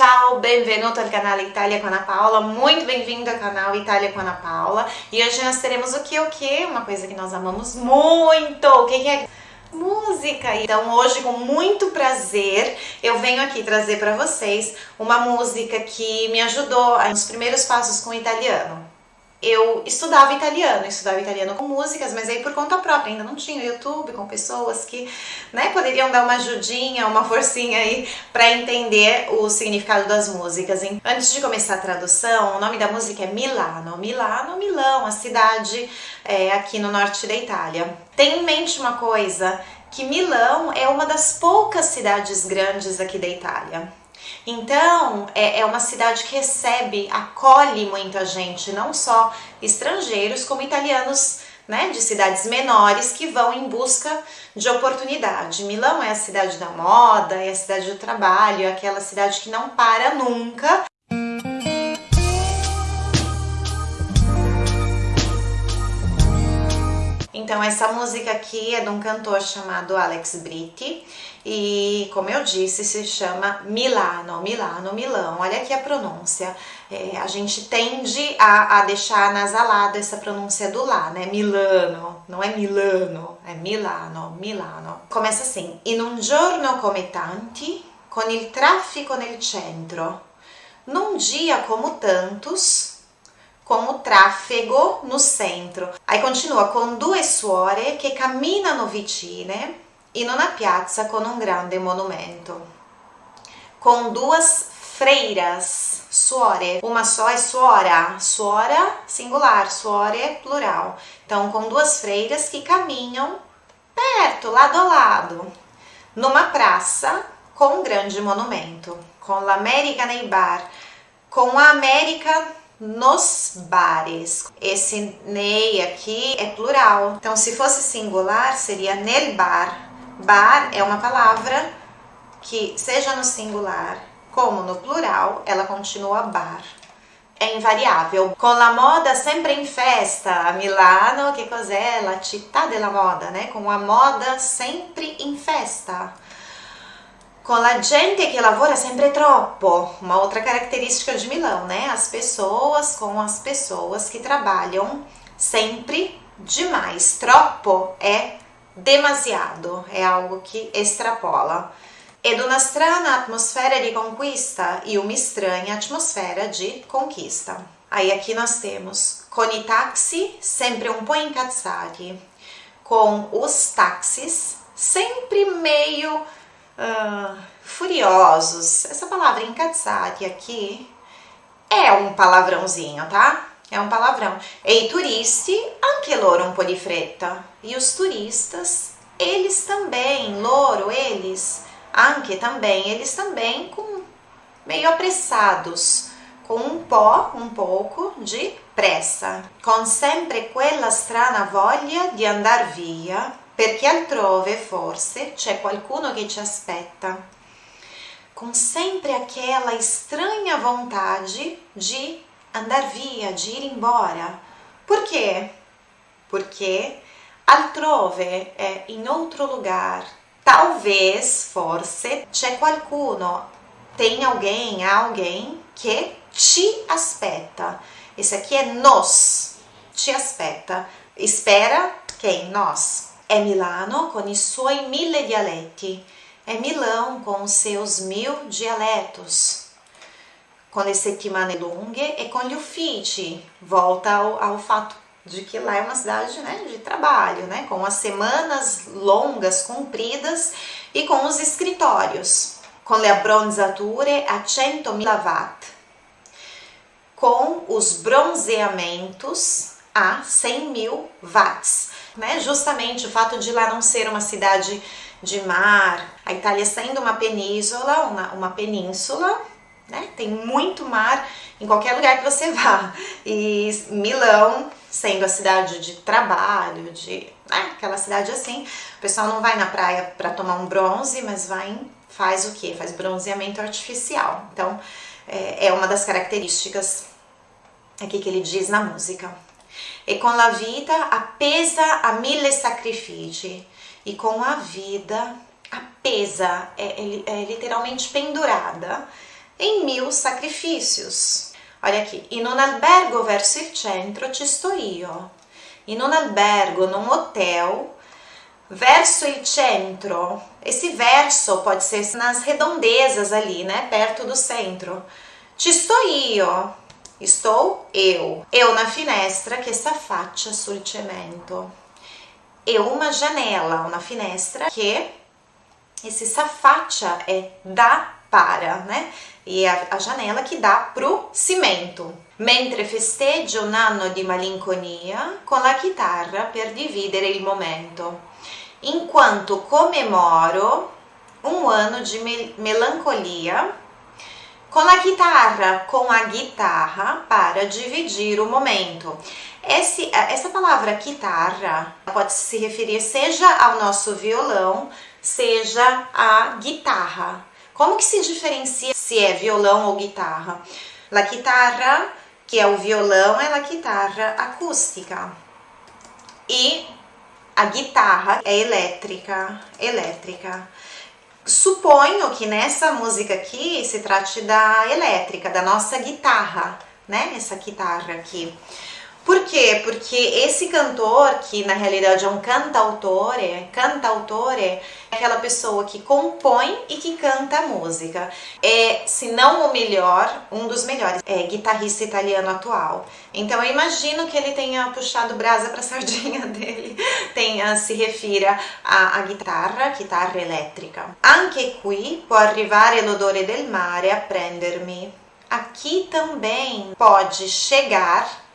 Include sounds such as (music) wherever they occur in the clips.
Ciao, benvenuto al canale Itália com Ana Paula, muito bem-vindo ao canal Itália com Ana Paula. E hoje nós teremos o que, o que? Uma coisa que nós amamos muito, o que, que é? Música! Então hoje com muito prazer eu venho aqui trazer para vocês uma música que me ajudou nos primeiros passos com o italiano eu estudava italiano, estudava italiano com músicas, mas aí por conta própria, ainda não tinha YouTube com pessoas que né, poderiam dar uma ajudinha, uma forcinha aí para entender o significado das músicas. Antes de começar a tradução, o nome da música é Milano. Milano, Milão, a cidade é, aqui no norte da Itália. Tenha em mente uma coisa, que Milão é uma das poucas cidades grandes aqui da Itália. Então, é, é uma cidade que recebe, acolhe muita gente, não só estrangeiros, como italianos né, de cidades menores que vão em busca de oportunidade. Milão é a cidade da moda, é a cidade do trabalho, é aquela cidade que não para nunca. Então essa música aqui é de um cantor chamado Alex Britti e como eu disse se chama Milano, Milano, Milão. Olha aqui a pronúncia. É, a gente tende a, a deixar nasalado essa pronúncia do lá, né? Milano, não é Milano, é Milano, Milano. Começa assim: In un giorno come tanti, con il traffico nel centro. Num dia como tantos, com o tráfego no centro. Aí continua com due suore che camminano vicine in una piazza con un grande monumento. Com duas freiras, suore, uma só é suora, suora singular, suore plural. Então, com duas freiras que caminham perto, lado a lado, numa praça com um grande monumento, com l'America nei bar, com a América nos bares. Esse nei aqui é plural, então se fosse singular seria nel bar. Bar é uma palavra que, seja no singular como no plural, ela continua bar. É invariável. Com la moda sempre em festa. Milano, que cos'è? La città della moda, né? Com a moda sempre em festa com a gente que lavora sempre troppo, uma outra característica de Milão, né? As pessoas com as pessoas que trabalham sempre demais. Troppo é demasiado, é algo que extrapola. Ed una strana atmosfera de conquista e uma estranha atmosfera de conquista. Aí aqui nós temos com i taxi sempre um po' incazzati, com os táxis sempre meio uh, furiosos. Essa palavra incazzati aqui é um palavrãozinho, tá? É um palavrão. E turisti, anche loro un po' di fretta. E os turistas, eles também, loro, eles, anche também, eles também com meio apressados, com um po', um pouco de pressa, com sempre quella strana voglia di andar via perché altrove forse c'è qualcuno che ci aspetta, com sempre aquela estranha vontade de andar via, de ir embora. Por quê? Porque altrove é em outro lugar. Talvez, forse, c'è qualcuno, tem alguém, alguém que te aspetta. Esse aqui é nos, te aspetta. Espera quem? Nós. È Milano con i suoi mille dialetti. É Milão com seus mil dialetos. Com le settimane lunghe e com gli uffici. Volta ao, ao fato de que lá é uma cidade né, de trabalho, né, com as semanas longas, compridas e com os escritórios. Com le abbronzature a 100.000 watt. Com os bronzeamentos a 100 mil watts né? Justamente o fato de lá não ser uma cidade de mar, a Itália sendo uma península, uma, uma península, né? Tem muito mar em qualquer lugar que você (laughs) vá. E Milão sendo a cidade de trabalho, de né? aquela cidade assim, o pessoal não vai na praia para tomar um bronze, mas vai faz o que? Faz bronzeamento artificial. Então é, é uma das características aqui que ele diz na música e com a vida apesa a mille sacrifici. E com a vida apesa, é, é, é literalmente pendurada. Em mil sacrifícios. Olha aqui, in un albergo verso il centro ci sto io. In un albergo, num hotel, verso il centro. Esse verso pode ser nas redondezas ali, né, perto do centro. Ci sto io. Estou eu. Eu na finestra que sta faccia sul cemento. Eu uma janela, uma finestra que esse safaccia é da para, né? E a, a janela que dá pro cimento. Mentre festeggio un anno di malinconia con la chitarra per dividere il momento. Enquanto comemoro um ano de mel melancolia com a guitarra, com a guitarra para dividir o momento. Esse, essa palavra guitarra pode se referir seja ao nosso violão, seja à guitarra. Como que se diferencia se é violão ou guitarra? La guitarra, que é o violão, é a guitarra acústica. E a guitarra é elétrica, elétrica. Suponho que nessa música aqui se trate da elétrica, da nossa guitarra, né? Essa guitarra aqui. Por quê? Porque esse cantor, que na realidade é um cantautore, cantautore é aquela pessoa que compõe e que canta a música. É, se não o melhor, um dos melhores, é guitarrista italiano atual. Então eu imagino que ele tenha puxado brasa para a (laughs) sardinha dele, tenha se refira à, guitarra, guitarra elétrica. Anche qui può arrivare l'odore del mare a prendermi. Aqui também pode chegar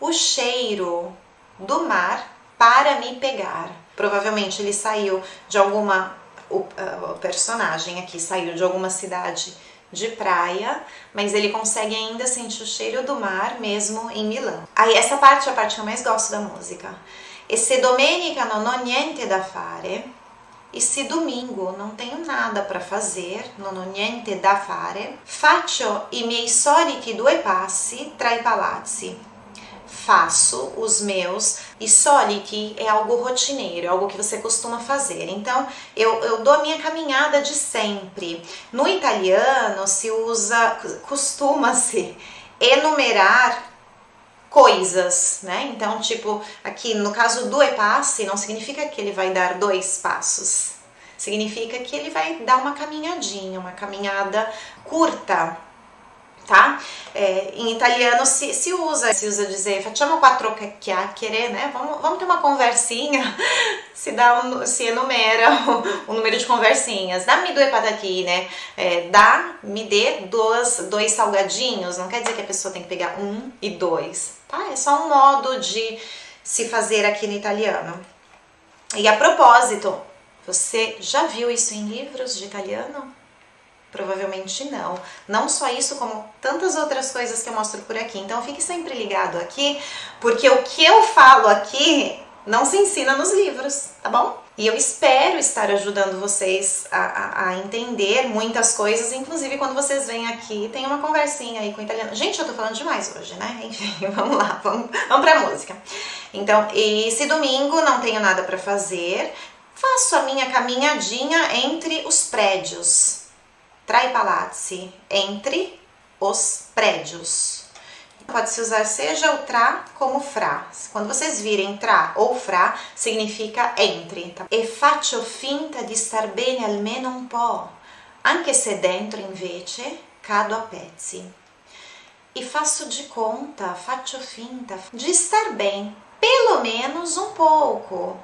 o cheiro do mar para me pegar. Provavelmente ele saiu de alguma. O, o personagem aqui saiu de alguma cidade de praia, mas ele consegue ainda sentir o cheiro do mar mesmo em Milão. Aí essa parte é a parte que eu mais gosto da música. E se domenica non ho niente da fare, e se domingo não tenho nada para fazer, non ho niente da fare, faccio i miei soliti due passi tra i palazzi faço os meus e soliti é algo rotineiro, é algo que você costuma fazer. Então, eu, eu dou a minha caminhada de sempre. No italiano se usa, costuma-se enumerar coisas, né? Então, tipo, aqui no caso do e passe, não significa que ele vai dar dois passos. Significa que ele vai dar uma caminhadinha, uma caminhada curta, tá? É, em italiano se, se usa, se usa dizer facciamo quattro chiacchiere, né? Vamos, vamos ter uma conversinha, (laughs) se dá um, se enumera o, o número de conversinhas. Dá-me due patatine, é, dá, me dê dois, dois salgadinhos, não quer dizer que a pessoa tem que pegar um e dois, tá? É só um modo de se fazer aqui no italiano. E a propósito, você já viu isso em livros de italiano? Provavelmente não. Não só isso, como tantas outras coisas que eu mostro por aqui. Então fique sempre ligado aqui, porque o que eu falo aqui não se ensina nos livros, tá bom? E eu espero estar ajudando vocês a, a, a, entender muitas coisas, inclusive quando vocês vêm aqui, tem uma conversinha aí com o italiano. Gente, eu tô falando demais hoje, né? (laughs) Enfim, vamos lá, vamos, vamos pra música. Então, esse domingo não tenho nada para fazer, faço a minha caminhadinha entre os prédios, tra i palazzi, entre os prédios. Pode se usar seja o tra como fra. Quando vocês virem tra ou fra, significa entre. Tá? E faccio finta di star bene almeno un po', anche se dentro invece cado a pezzi. E faço de conta, faccio finta de estar bem, pelo menos um pouco.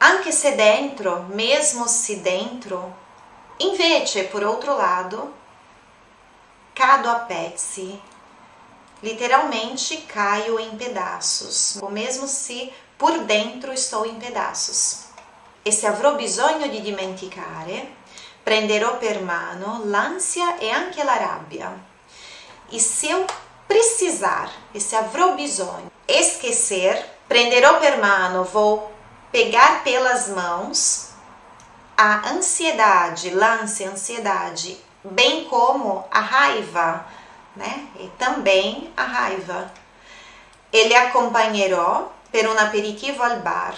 Anche se dentro, mesmo se dentro, Invece, por outro lado, cado a pezzi, literalmente caio em pedaços, ou mesmo se por dentro estou em pedaços. E se avrò bisogno di dimenticare, prenderò per mano l'ansia e anche la rabbia. E se eu precisar, e se avrò bisogno, esquecer, prenderò per mano, vou pegar pelas mãos a ansiedade, lance, ansiedade, bem como a raiva, né? E também a raiva. Ele acompanhará per un aperitivo al bar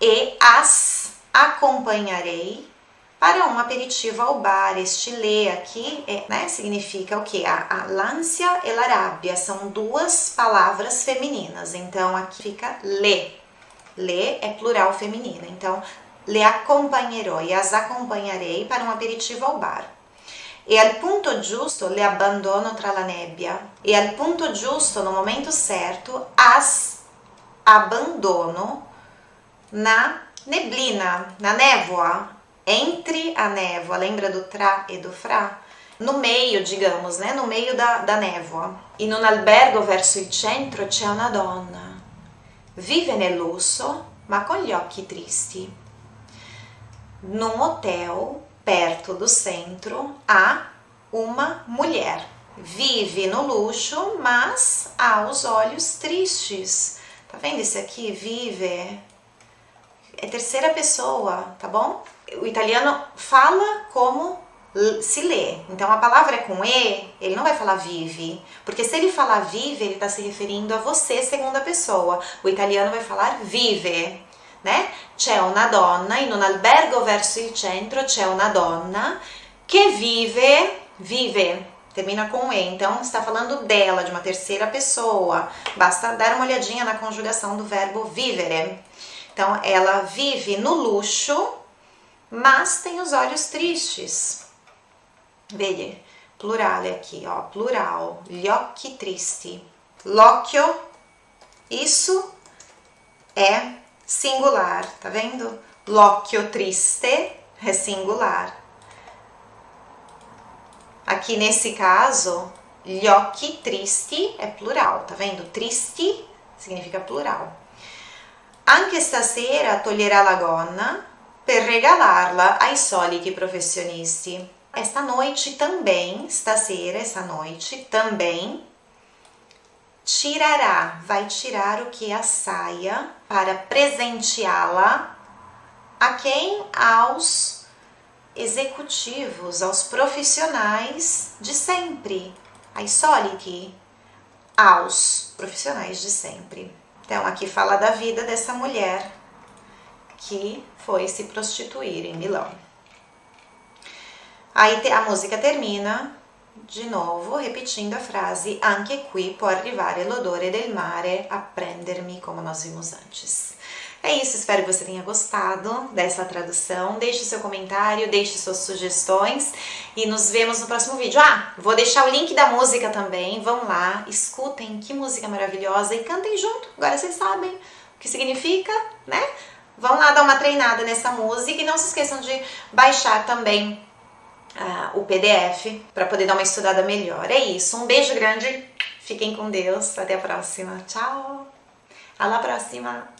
e as acompanharei para um aperitivo ao bar. Este lê aqui é, né, significa o que? A, a l'ansia e la rabbia são duas palavras femininas, então aqui fica le. Le é plural feminino, então le acompanherò e as acompanharei para um aperitivo ao bar. E al punto giusto le abbandono tra la nebbia. E al punto giusto, no momento certo, as abandono na neblina, na névoa, entre a névoa, lembra do tra e do fra? No meio, digamos, né? No meio da, da névoa. In un albergo verso il centro c'è una donna. Vive nel lusso, ma con gli occhi tristi. Num hotel perto do centro há uma mulher. Vive no luxo, mas há os olhos tristes. Tá vendo esse aqui? Vive. É terceira pessoa, tá bom? o italiano fala como se lê. Então a palavra é com E, ele não vai falar vive, porque se ele falar vive, ele está se referindo a você, segunda pessoa. O italiano vai falar vive, né? C'è una donna in un albergo verso il centro, c'è una donna che vive, vive, termina com E, então está falando dela, de uma terceira pessoa. Basta dar uma olhadinha na conjugação do verbo vivere. Então ela vive no luxo mas tem os olhos tristes. Veja, plural aqui, ó, plural, gli occhi tristi. L'occhio, isso é singular, tá vendo? L'occhio triste é singular. Aqui nesse caso, gli occhi tristi é plural, tá vendo? Tristi significa plural. Anche stasera toglierà la gonna per regalarla ai soliti professionisti. Esta noite também, stasera, essa noite também, tirará, vai tirar o que? A saia para presenteá-la a quem? Aos executivos, aos profissionais de sempre, ai soliti, aos profissionais de sempre. Então, aqui fala da vida dessa mulher que foi se prostituir em Milão. Aí a música termina de novo repetindo a frase Anche qui può arrivare l'odore del mare a prendermi, como nós vimos antes. É isso, espero que você tenha gostado dessa tradução. Deixe seu comentário, deixe suas sugestões e nos vemos no próximo vídeo. Ah, vou deixar o link da música também. Vão lá, escutem que música maravilhosa e cantem junto. Agora vocês sabem o que significa, né? Vão lá dar uma treinada nessa música e não se esqueçam de baixar também uh, o PDF para poder dar uma estudada melhor. É isso, um beijo grande, fiquem com Deus, até a próxima. Tchau! Alla próxima!